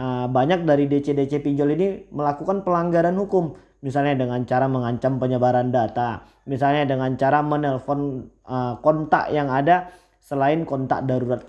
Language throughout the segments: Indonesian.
uh, banyak dari DC-DC pinjol ini melakukan pelanggaran hukum. Misalnya dengan cara mengancam penyebaran data. Misalnya dengan cara menelpon uh, kontak yang ada selain kontak darurat.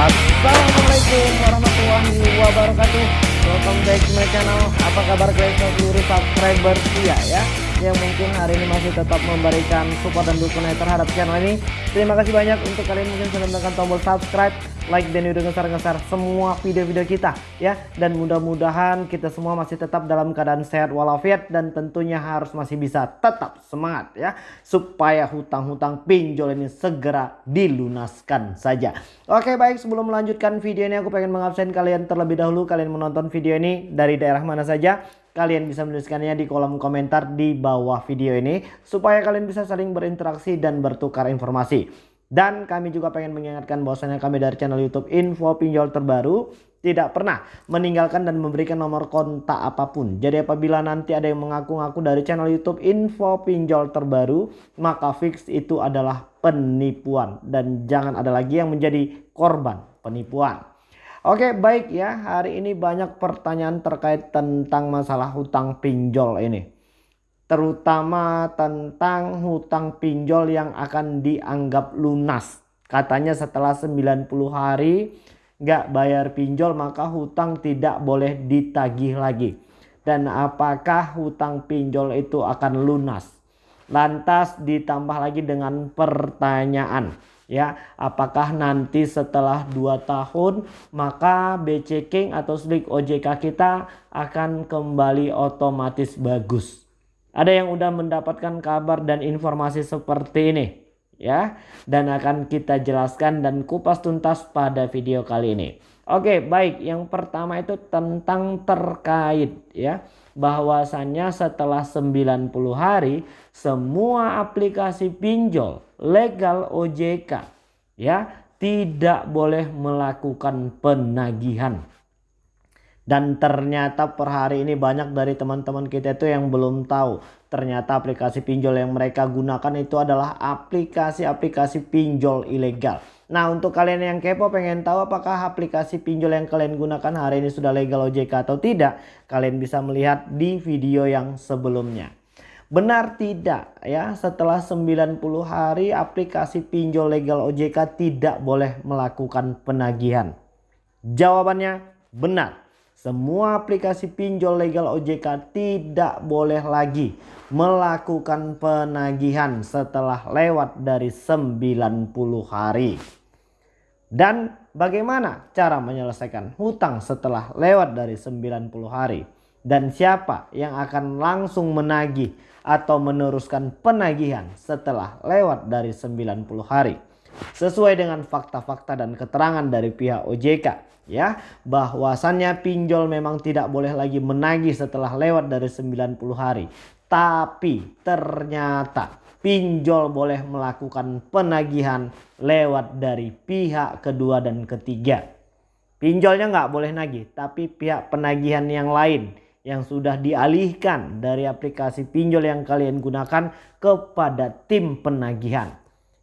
Assalamualaikum warahmatullahi wabarakatuh. Welcome back to my channel. Apa kabar guys? Seluruh subscriber. Ya ya yang mungkin hari ini masih tetap memberikan support dan dukungan terhadap channel ini. Terima kasih banyak untuk kalian mungkin sudah menekan tombol subscribe, like dan video ngeser-ngeser semua video-video kita ya. Dan mudah-mudahan kita semua masih tetap dalam keadaan sehat walafiat dan tentunya harus masih bisa tetap semangat ya supaya hutang-hutang pinjol ini segera dilunaskan saja. Oke baik sebelum melanjutkan video ini aku pengen mengabsen kalian terlebih dahulu kalian menonton video ini dari daerah mana saja Kalian bisa menuliskannya di kolom komentar di bawah video ini supaya kalian bisa saling berinteraksi dan bertukar informasi. Dan kami juga pengen mengingatkan bahwasanya kami dari channel YouTube Info Pinjol Terbaru tidak pernah meninggalkan dan memberikan nomor kontak apa pun. Jadi apabila nanti ada yang mengaku-ngaku dari channel YouTube Info Pinjol Terbaru, maka fix itu adalah penipuan dan jangan ada lagi yang menjadi korban penipuan. Oke baik ya hari ini banyak pertanyaan terkait tentang masalah hutang pinjol ini. Terutama tentang hutang pinjol yang akan dianggap lunas. Katanya setelah 90 hari nggak bayar pinjol maka hutang tidak boleh ditagih lagi. Dan apakah hutang pinjol itu akan lunas? Lantas ditambah lagi dengan pertanyaan ya apakah nanti setelah 2 tahun maka BC King atau slik OJK kita akan kembali otomatis bagus? Ada yang udah mendapatkan kabar dan informasi seperti ini ya. Dan akan kita jelaskan dan kupas tuntas pada video kali ini. Oke baik. Yang pertama itu tentang terkait ya bahwasannya setelah 90 hari semua aplikasi pinjol legal OJK ya tidak boleh melakukan penagihan. Dan ternyata per hari ini banyak dari teman-teman kita itu yang belum tahu. Ternyata aplikasi pinjol yang mereka gunakan itu adalah aplikasi-aplikasi pinjol ilegal. Nah untuk kalian yang kepo pengen tahu apakah aplikasi pinjol yang kalian gunakan hari ini sudah legal OJK atau tidak. Kalian bisa melihat di video yang sebelumnya. Benar tidak ya setelah 90 hari aplikasi pinjol legal OJK tidak boleh melakukan penagihan? Jawabannya benar. Semua aplikasi pinjol legal OJK tidak boleh lagi melakukan penagihan setelah lewat dari 90 hari. Dan bagaimana cara menyelesaikan hutang setelah lewat dari 90 hari? Dan siapa yang akan langsung menagih atau meneruskan penagihan setelah lewat dari 90 hari. Sesuai dengan fakta-fakta dan keterangan dari pihak OJK ya bahwasannya pinjol memang tidak boleh lagi menagih setelah lewat dari 90 hari. Tapi ternyata pinjol boleh melakukan penagihan lewat dari pihak kedua dan ketiga. Pinjolnya nggak boleh nagih tapi pihak penagihan yang lain yang sudah dialihkan dari aplikasi pinjol yang kalian gunakan kepada tim penagihan.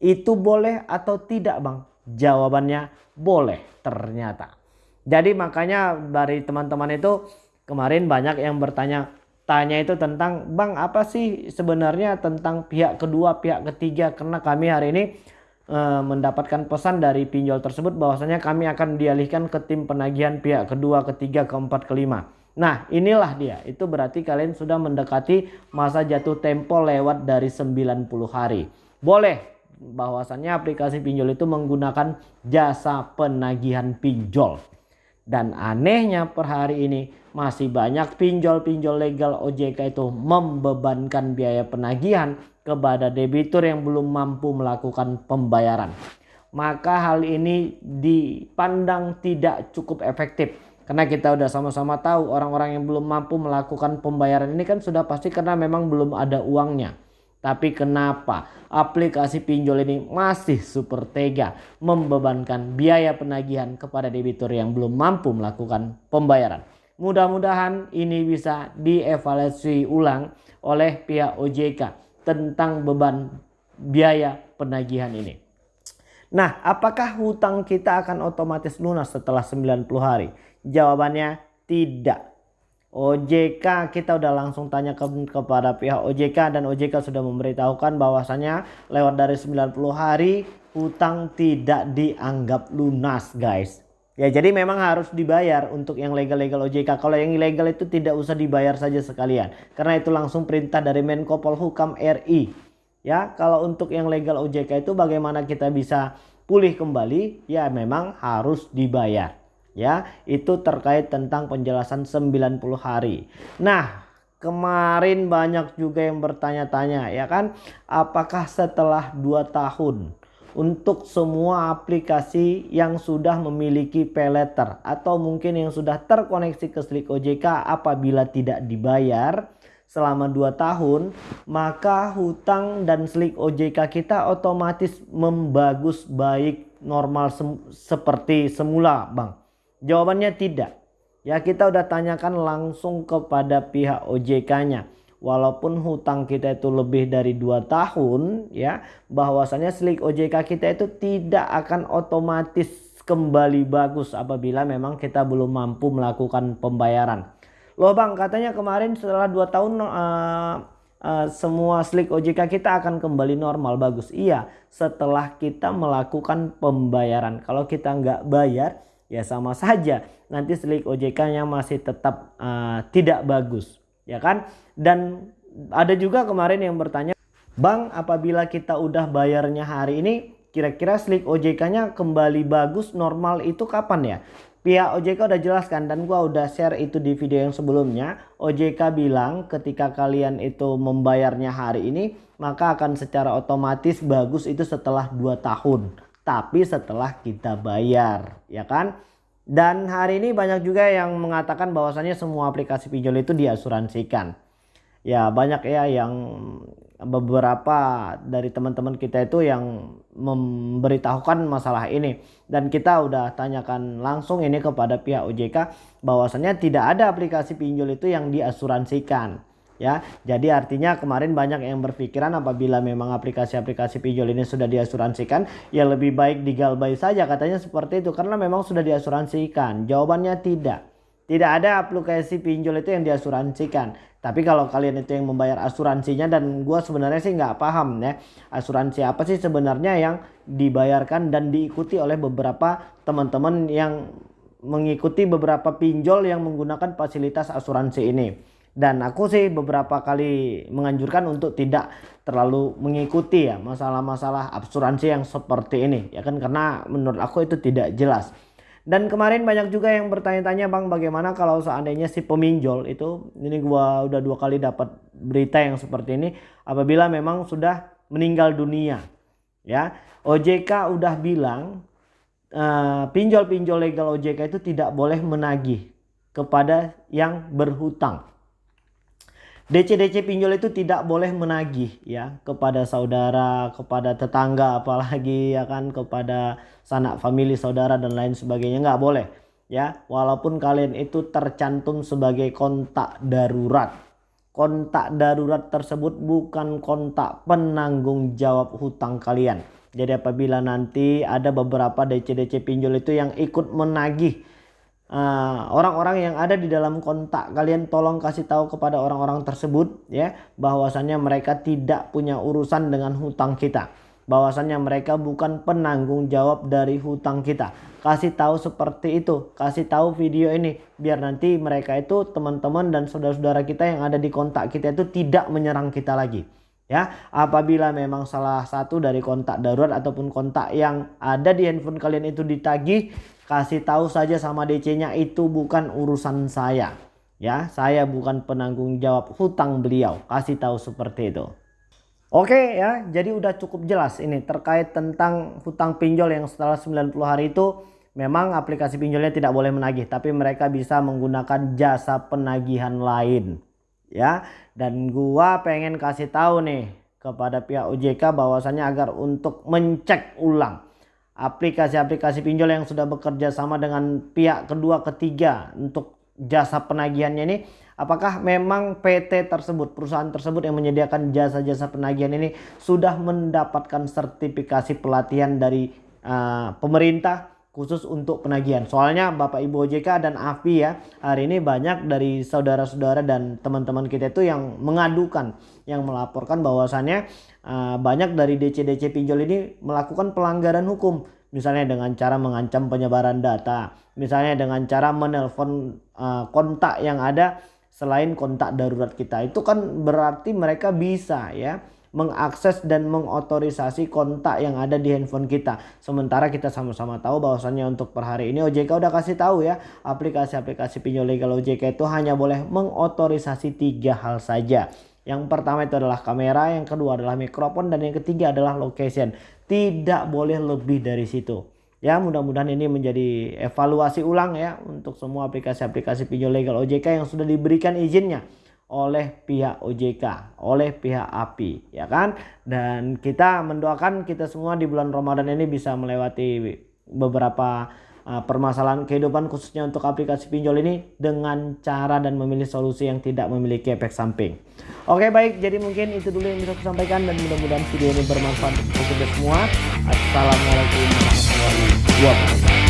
Itu boleh atau tidak bang? Jawabannya boleh ternyata. Jadi makanya dari teman-teman itu kemarin banyak yang bertanya tanya itu tentang bang apa sih sebenarnya tentang pihak kedua pihak ketiga karena kami hari ini e, mendapatkan pesan dari pinjol tersebut bahwasanya kami akan dialihkan ke tim penagihan pihak kedua ketiga keempat kelima Nah inilah dia itu berarti kalian sudah mendekati masa jatuh tempo lewat dari 90 hari. Boleh bahwasannya aplikasi pinjol itu menggunakan jasa penagihan pinjol. Dan anehnya per hari ini masih banyak pinjol-pinjol legal OJK itu membebankan biaya penagihan kepada debitur yang belum mampu melakukan pembayaran. Maka hal ini dipandang tidak cukup efektif karena kita udah sama-sama tahu orang-orang yang belum mampu melakukan pembayaran ini kan sudah pasti karena memang belum ada uangnya. Tapi kenapa aplikasi pinjol ini masih super tega membebankan biaya penagihan kepada debitur yang belum mampu melakukan pembayaran. Mudah-mudahan ini bisa dievaluasi ulang oleh pihak OJK tentang beban biaya penagihan ini. Nah, apakah hutang kita akan otomatis lunas setelah 90 hari? Jawabannya tidak. OJK kita udah langsung tanya ke, kepada pihak OJK dan OJK sudah memberitahukan bahwasanya lewat dari 90 hari hutang tidak dianggap lunas guys. Ya jadi memang harus dibayar untuk yang legal-legal OJK. Kalau yang ilegal itu tidak usah dibayar saja sekalian. Karena itu langsung perintah dari Menko Polhukam RI. Ya kalau untuk yang legal OJK itu bagaimana kita bisa pulih kembali? Ya memang harus dibayar ya itu terkait tentang penjelasan 90 hari. Nah kemarin banyak juga yang bertanya-tanya ya kan? Apakah setelah 2 tahun untuk semua aplikasi yang sudah memiliki pay letter atau mungkin yang sudah terkoneksi ke Slik OJK apabila tidak dibayar selama 2 tahun maka hutang dan Slik OJK kita otomatis membagus baik normal sem seperti semula Bang Jawabannya tidak. Ya kita udah tanyakan langsung kepada pihak OJK-nya. Walaupun hutang kita itu lebih dari 2 tahun ya bahwasanya slik OJK kita itu tidak akan otomatis kembali bagus apabila memang kita belum mampu melakukan pembayaran. Loh Bang katanya kemarin setelah 2 tahun uh, uh, semua slik OJK kita akan kembali normal bagus. Iya setelah kita melakukan pembayaran. Kalau kita nggak bayar ya sama saja. Nanti selik OJK-nya masih tetap uh, tidak bagus. Ya kan? Dan ada juga kemarin yang bertanya Bang apabila kita udah bayarnya hari ini kira-kira selik OJK-nya kembali bagus normal itu kapan ya? Pihak OJK udah jelaskan dan gua udah share itu di video yang sebelumnya. OJK bilang ketika kalian itu membayarnya hari ini maka akan secara otomatis bagus itu setelah 2 tahun tapi setelah kita bayar ya kan? Dan hari ini banyak juga yang mengatakan bahwasannya semua aplikasi pinjol itu diasuransikan. Ya banyak ya yang beberapa dari teman-teman kita itu yang memberitahukan masalah ini. Dan kita udah tanyakan langsung ini kepada pihak OJK bahwasannya tidak ada aplikasi pinjol itu yang diasuransikan ya. Jadi artinya kemarin banyak yang berpikiran apabila memang aplikasi-aplikasi pinjol ini sudah diasuransikan ya lebih baik digalbay saja katanya seperti itu karena memang sudah diasuransikan. Jawabannya tidak. Tidak ada aplikasi pinjol itu yang diasuransikan. Tapi kalau kalian itu yang membayar asuransinya dan gue sebenarnya sih nggak paham ya asuransi apa sih sebenarnya yang dibayarkan dan diikuti oleh beberapa teman-teman yang mengikuti beberapa pinjol yang menggunakan fasilitas asuransi ini dan aku sih beberapa kali menganjurkan untuk tidak terlalu mengikuti ya masalah-masalah asuransi yang seperti ini. Ya kan karena menurut aku itu tidak jelas. Dan kemarin banyak juga yang bertanya-tanya bang bagaimana kalau seandainya si peminjol itu ini gua udah dua kali dapat berita yang seperti ini apabila memang sudah meninggal dunia? Ya OJK udah bilang eh, pinjol-pinjol uh, legal OJK itu tidak boleh menagih kepada yang berhutang DC-DC pinjol itu tidak boleh menagih ya kepada saudara, kepada tetangga apalagi ya kan kepada sanak famili saudara dan lain sebagainya nggak boleh ya walaupun kalian itu tercantum sebagai kontak darurat. Kontak darurat tersebut bukan kontak penanggung jawab hutang kalian. Jadi apabila nanti ada beberapa DC-DC pinjol itu yang ikut menagih orang-orang uh, yang ada di dalam kontak kalian tolong kasih tahu kepada orang-orang tersebut ya bahwasannya mereka tidak punya urusan dengan hutang kita. Bahwasannya mereka bukan penanggung jawab dari hutang kita. Kasih tahu seperti itu kasih tahu video ini biar nanti mereka itu teman-teman dan saudara-saudara kita yang ada di kontak kita itu tidak menyerang kita lagi ya. Apabila memang salah satu dari kontak darurat ataupun kontak yang ada di handphone kalian itu ditagih kasih tahu saja sama DC-nya itu bukan urusan saya. Ya, saya bukan penanggung jawab hutang beliau. Kasih tahu seperti itu. Oke ya, jadi udah cukup jelas ini terkait tentang hutang pinjol yang setelah 90 hari itu memang aplikasi pinjolnya tidak boleh menagih, tapi mereka bisa menggunakan jasa penagihan lain. Ya, dan gua pengen kasih tahu nih kepada pihak OJK bahwasannya agar untuk mencek ulang aplikasi-aplikasi pinjol yang sudah bekerja sama dengan pihak kedua ketiga untuk jasa penagihannya ini apakah memang PT tersebut perusahaan tersebut yang menyediakan jasa-jasa penagihan ini sudah mendapatkan sertifikasi pelatihan dari uh, pemerintah khusus untuk penagihan. Soalnya Bapak Ibu OJK dan AFI ya hari ini banyak dari saudara-saudara dan teman-teman kita itu yang mengadukan, yang melaporkan bahwasannya uh, banyak dari DC-DC pinjol ini melakukan pelanggaran hukum. Misalnya dengan cara mengancam penyebaran data, misalnya dengan cara menelpon uh, kontak yang ada selain kontak darurat kita. Itu kan berarti mereka bisa ya mengakses dan mengotorisasi kontak yang ada di handphone kita. Sementara kita sama-sama tahu bahwasannya untuk per hari ini OJK udah kasih tahu ya aplikasi-aplikasi pinjol legal OJK itu hanya boleh mengotorisasi tiga hal saja. Yang pertama itu adalah kamera, yang kedua adalah mikrofon, dan yang ketiga adalah location. Tidak boleh lebih dari situ. Ya mudah-mudahan ini menjadi evaluasi ulang ya untuk semua aplikasi-aplikasi pinjol legal OJK yang sudah diberikan izinnya oleh pihak OJK, oleh pihak API, ya kan? Dan kita mendoakan kita semua di bulan Ramadan ini bisa melewati beberapa uh, permasalahan kehidupan khususnya untuk aplikasi pinjol ini dengan cara dan memilih solusi yang tidak memiliki efek samping. Oke baik, jadi mungkin itu dulu yang bisa saya sampaikan dan mudah-mudahan video ini bermanfaat untuk kita semua. Assalamualaikum warahmatullahi wabarakatuh.